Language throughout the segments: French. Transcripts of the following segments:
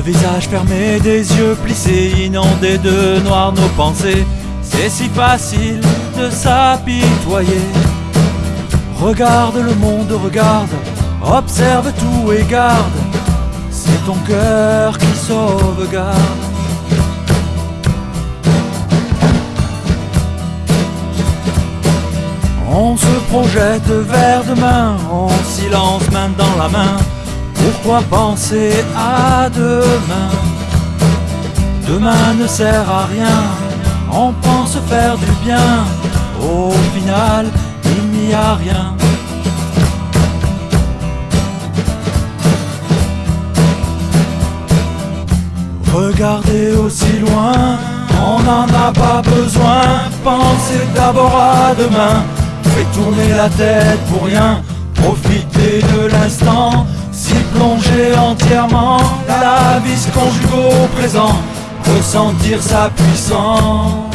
visage fermé, des yeux plissés, inondés de noir nos pensées. C'est si facile de s'apitoyer. Regarde le monde, regarde, observe tout et garde. C'est ton cœur qui sauvegarde. On se projette vers demain, en silence, main dans la main. Pourquoi penser à demain Demain ne sert à rien, on pense faire du bien. Au final, il n'y a rien. Regardez aussi loin, on n'en a pas besoin. Pensez d'abord à demain. Fais tourner la tête pour rien, profiter de l'instant, plonger entièrement, la vie se conjugue au présent, ressentir sa puissance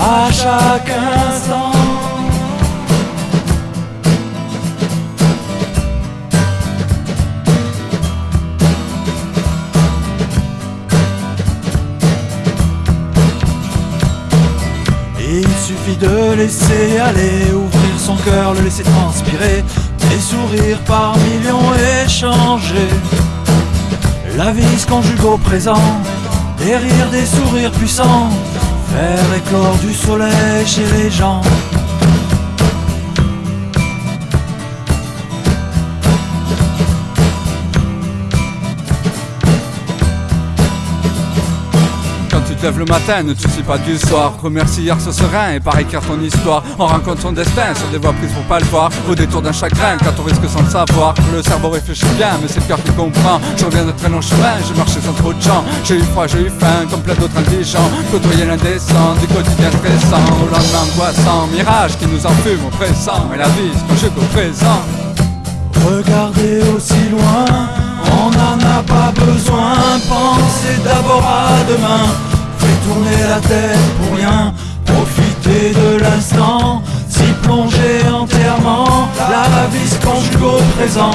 à chaque instant. Il suffit de laisser aller, ouvrir son cœur, le laisser transpirer, des sourires par millions échangés. La vie se conjugue au présent, des rires, des sourires puissants, faire éclore du soleil chez les gens. Lèves le matin, ne te soucie pas du soir. Remercie hier ce serein et par écrire ton histoire. On rencontre son destin sur des voies prises pour pas le voir. Au détour d'un chagrin, quand on risque sans le savoir. Le cerveau réfléchit bien, mais c'est le cœur qui comprend. Je reviens de très long chemin, j'ai marché sans trop de gens. J'ai eu froid, j'ai eu faim, comme plein d'autres indigents. Côtoyer l'indécent, du quotidien stressant. Au lendemain angoissant, mirage qui nous enfume, oppressant. Et la vie se conjugue au présent. Regardez aussi loin, on n'en a pas besoin. Pensez d'abord à demain. Tourner la tête pour rien. Profitez de l'instant. S'y plonger entièrement. La vie se conjugue au présent.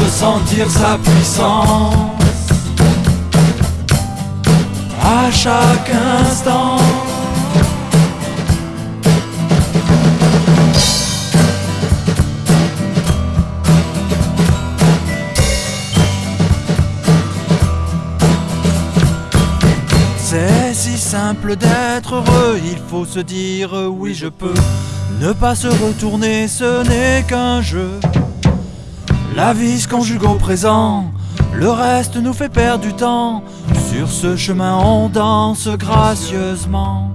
Ressentir sa puissance. À chaque instant. C'est si simple d'être heureux, il faut se dire oui je peux. Ne pas se retourner, ce n'est qu'un jeu. La vie se conjugue au présent, le reste nous fait perdre du temps. Sur ce chemin on danse gracieusement.